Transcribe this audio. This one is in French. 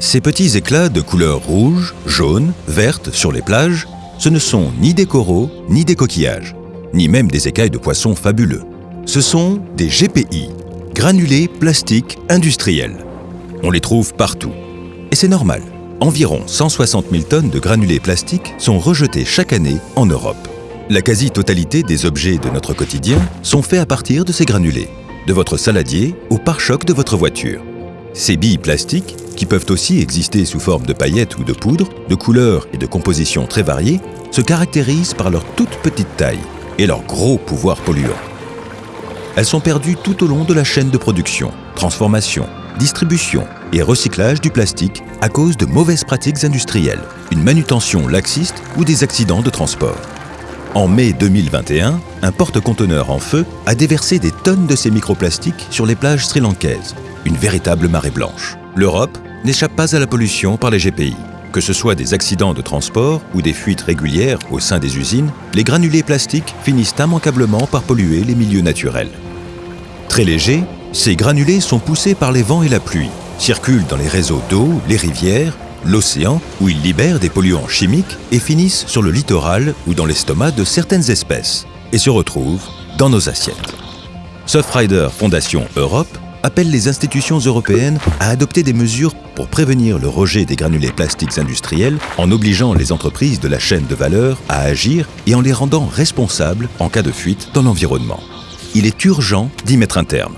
Ces petits éclats de couleur rouge, jaune, verte sur les plages, ce ne sont ni des coraux, ni des coquillages, ni même des écailles de poissons fabuleux. Ce sont des GPI, granulés plastiques industriels. On les trouve partout. Et c'est normal. Environ 160 000 tonnes de granulés plastiques sont rejetés chaque année en Europe. La quasi-totalité des objets de notre quotidien sont faits à partir de ces granulés, de votre saladier au pare-choc de votre voiture. Ces billes plastiques, qui peuvent aussi exister sous forme de paillettes ou de poudre, de couleurs et de compositions très variées, se caractérisent par leur toute petite taille et leur gros pouvoir polluant. Elles sont perdues tout au long de la chaîne de production, transformation, distribution et recyclage du plastique à cause de mauvaises pratiques industrielles, une manutention laxiste ou des accidents de transport. En mai 2021, un porte-conteneur en feu a déversé des tonnes de ces microplastiques sur les plages sri-lankaises, une véritable marée blanche. L'Europe n'échappe pas à la pollution par les GPI. Que ce soit des accidents de transport ou des fuites régulières au sein des usines, les granulés plastiques finissent immanquablement par polluer les milieux naturels. Très légers, ces granulés sont poussés par les vents et la pluie, circulent dans les réseaux d'eau, les rivières, l'océan, où ils libèrent des polluants chimiques et finissent sur le littoral ou dans l'estomac de certaines espèces, et se retrouvent dans nos assiettes. Surfrider Fondation Europe appelle les institutions européennes à adopter des mesures pour prévenir le rejet des granulés plastiques industriels en obligeant les entreprises de la chaîne de valeur à agir et en les rendant responsables en cas de fuite dans l'environnement. Il est urgent d'y mettre un terme.